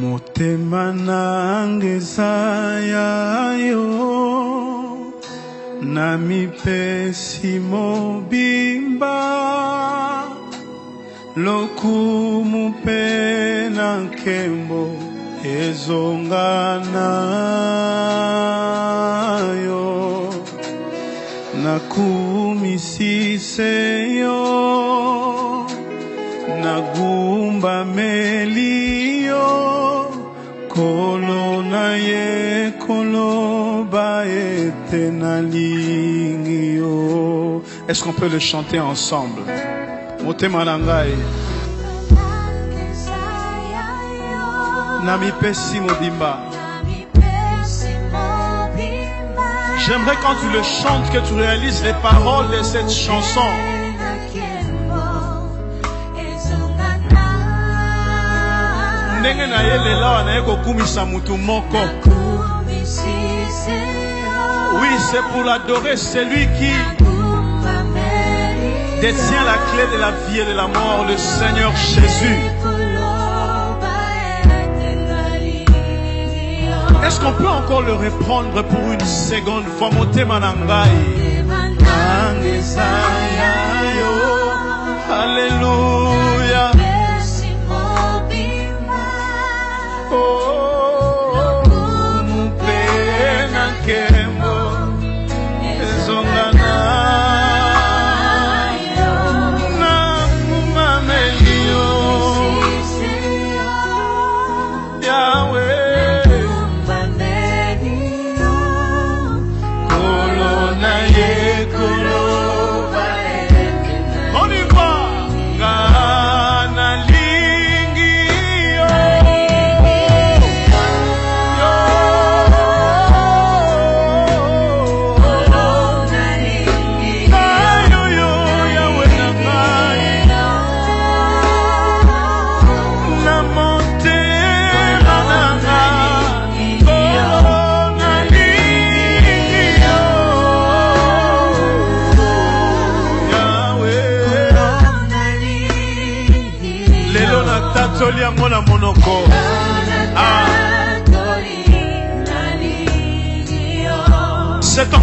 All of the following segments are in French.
motema nanga eza ya yo na mipesi mobimba lokumu mpe na nkembo ezonga na yo. Nakumisise yo nagumbameli est-ce qu'on peut le chanter ensemble? J'aimerais quand tu le chantes que tu réalises les paroles de cette chanson. Oui c'est pour l'adorer celui qui détient la clé de la vie et de la mort le seigneur jésus est-ce qu'on peut encore le reprendre pour une seconde? Fois motema na ngai Nanga eza ya yo. Alléluia.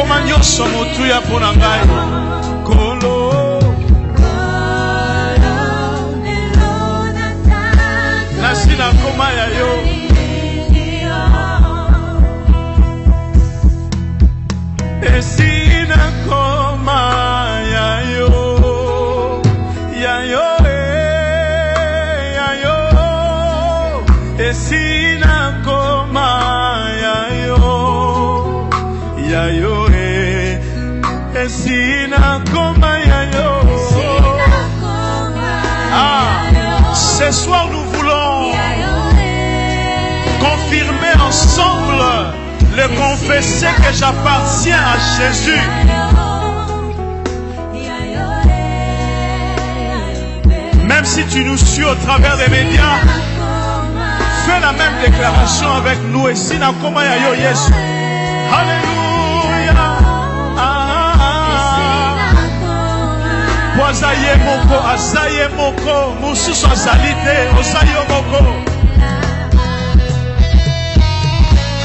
okoma nyonso motuya mpo na ngai. Kolo. Nasi nakoma ya yo. Esi ah ce soir nous voulons confirmer ensemble le confesser que j'appartiens à Jésus. Même si tu nous suis au travers des médias fais la même déclaration avec nous et si nakoma ya yo Yesu. Alléluia aza ye moko aza ye moko. Mosusu azali te moko.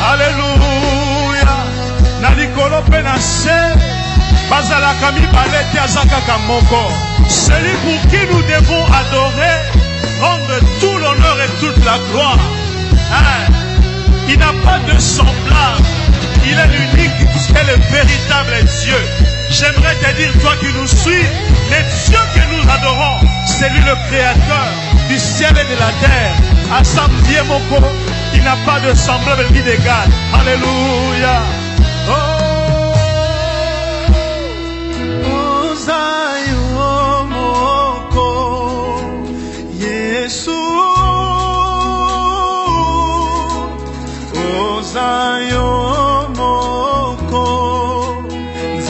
Aleluya na likolo mpe na se bazalaka mibale moko. Celui pour qui nous devons adorer rendre tout l'honneur et toute la gloire. Hein? il n'a pas de semblable. Il est l'unique et le véritable Dieu j'aimerais te dire toi qui nous suis le Dieu que nous adorons c'est lui le créateur du ciel et de la terre asambie moko qui n'a pas de semblable ni d'égal. Alléluia. Oh. ozayo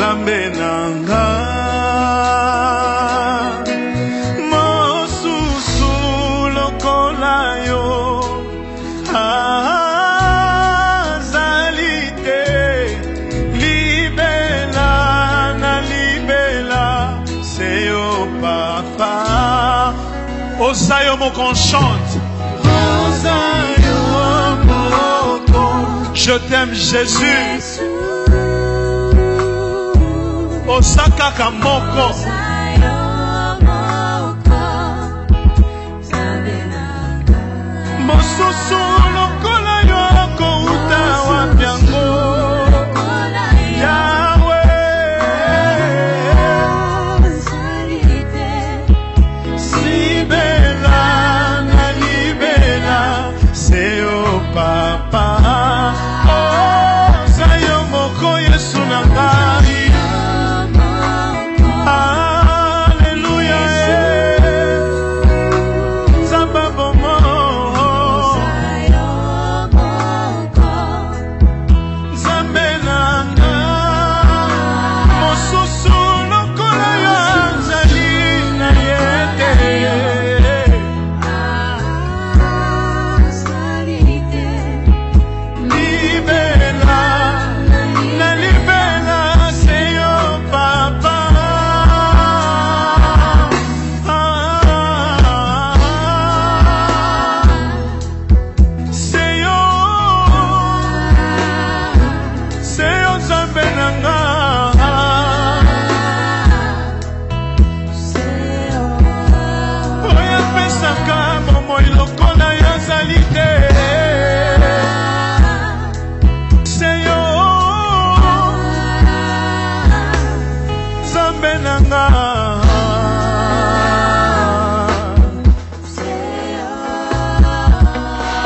nzambe nanga mosusu lokola yo azali te libela na libela yo papa Osayo moko on chante. ozayo moko Je t'aime Jésus. Osaka moko. mosusu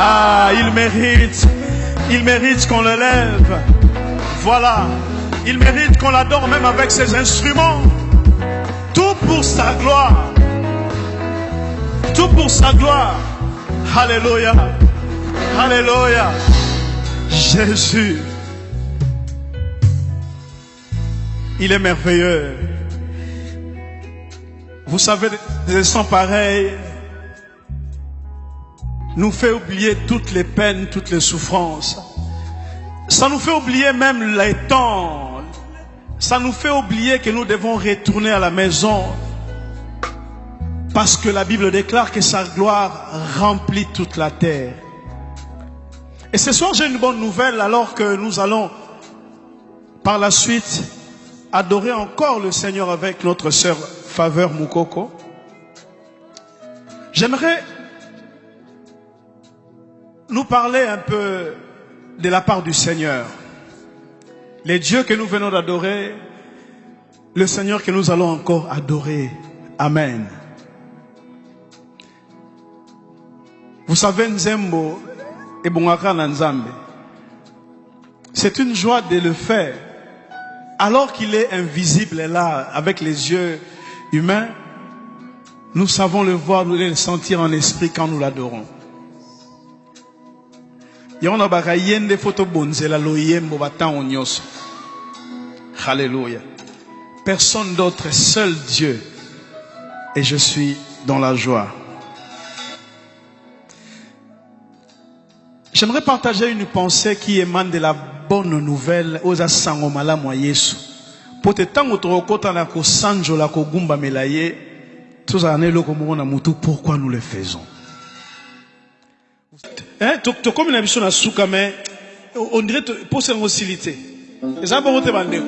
Ah, il mérite. Il mérite qu'on le lève. Voilà. Il mérite qu'on l'adore même avec ses instruments. Tout pour sa gloire. Tout pour sa gloire. Alléluia. Alléluia. Jésus. Il est merveilleux. Vous savez, des instants pareils nous fait oublier toutes les peines, toutes les souffrances. Ça nous fait oublier même les temps. Ça nous fait oublier que nous devons retourner à la maison. Parce que la Bible déclare que sa gloire remplit toute la terre. Et ce soir, j'ai une bonne nouvelle alors que nous allons par la suite adorer encore le Seigneur avec notre sœur Faveur Moukoko. J'aimerais nous parler un peu de la part du Seigneur. Les dieux que nous venons d'adorer, le Seigneur que nous allons encore adorer. Amen. Vous savez, Nzembo et Bongaka Nzambe, c'est une joie de le faire. Alors qu'il est invisible là, avec les yeux humains, nous savons le voir, nous le sentir en esprit quand nous l'adorons. personne d'autre seul dieu. Et je suis dans la joie. J'aimerais partager une pensée qui émane de la bonne nouvelle oza sango malamu ya yesu po te ntango tokokɔta na kosanjola kogumbamela ye tozala na eloko moko na mutu pourquoi nous le faisons? Hein, to- tokomi na biso na suka me on dirait to- posa yango osili te eza bongo te bandeko.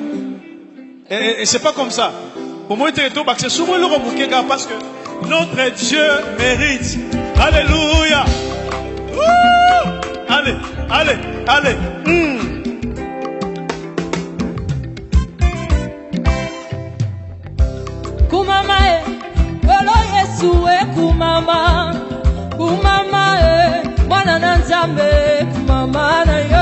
Et, c'est pas comme ça. Bomoi te tobakisa soki eloko moke kaka parce que notre dieu mérite. Alléluia. Allez allez allez. Hmm. yesu ekumama kumama e mwana na nzambe kumama na yo.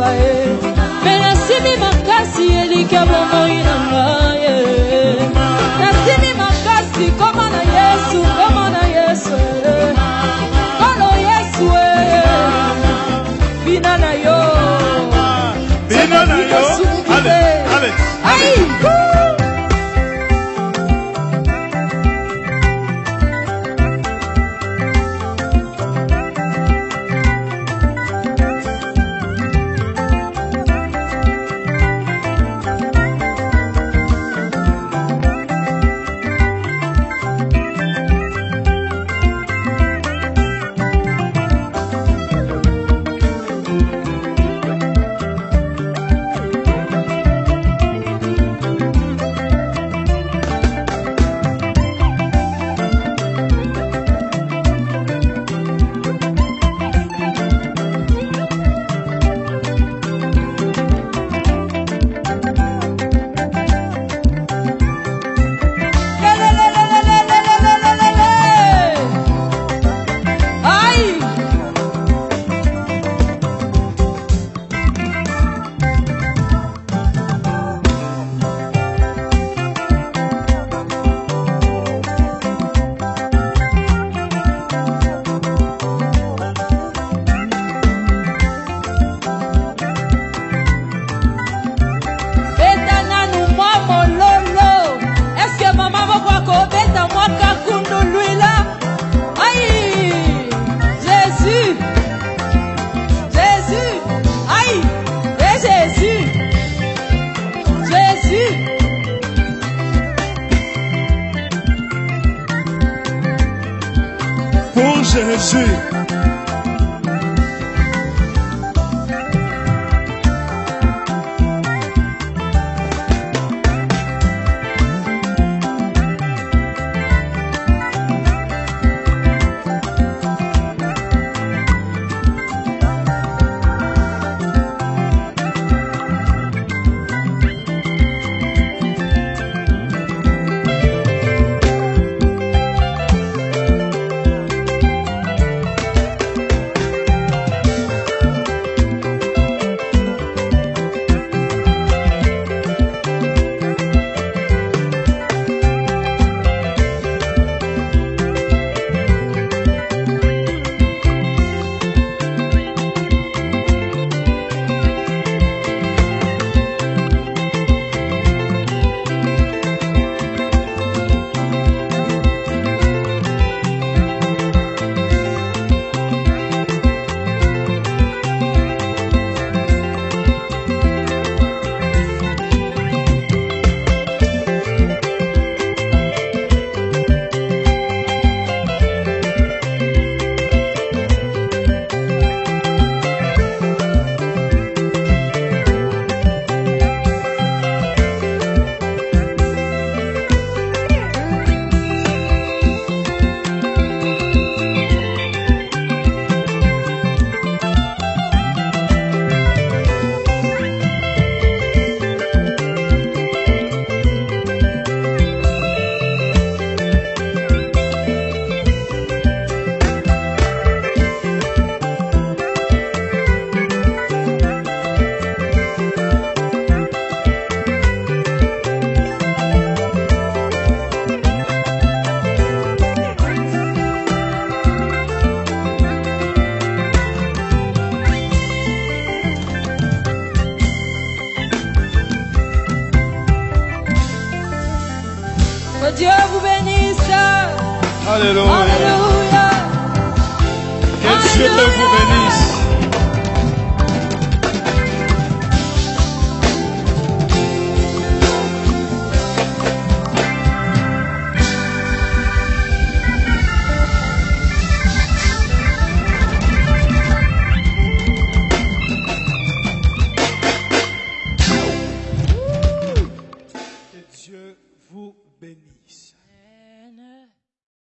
koyeba ye. Me nasimi makasi elika bomoi na ngai nasimi makasi koma na yesu. Alléluia. Alléluia. Que Dieu te vous bénisse.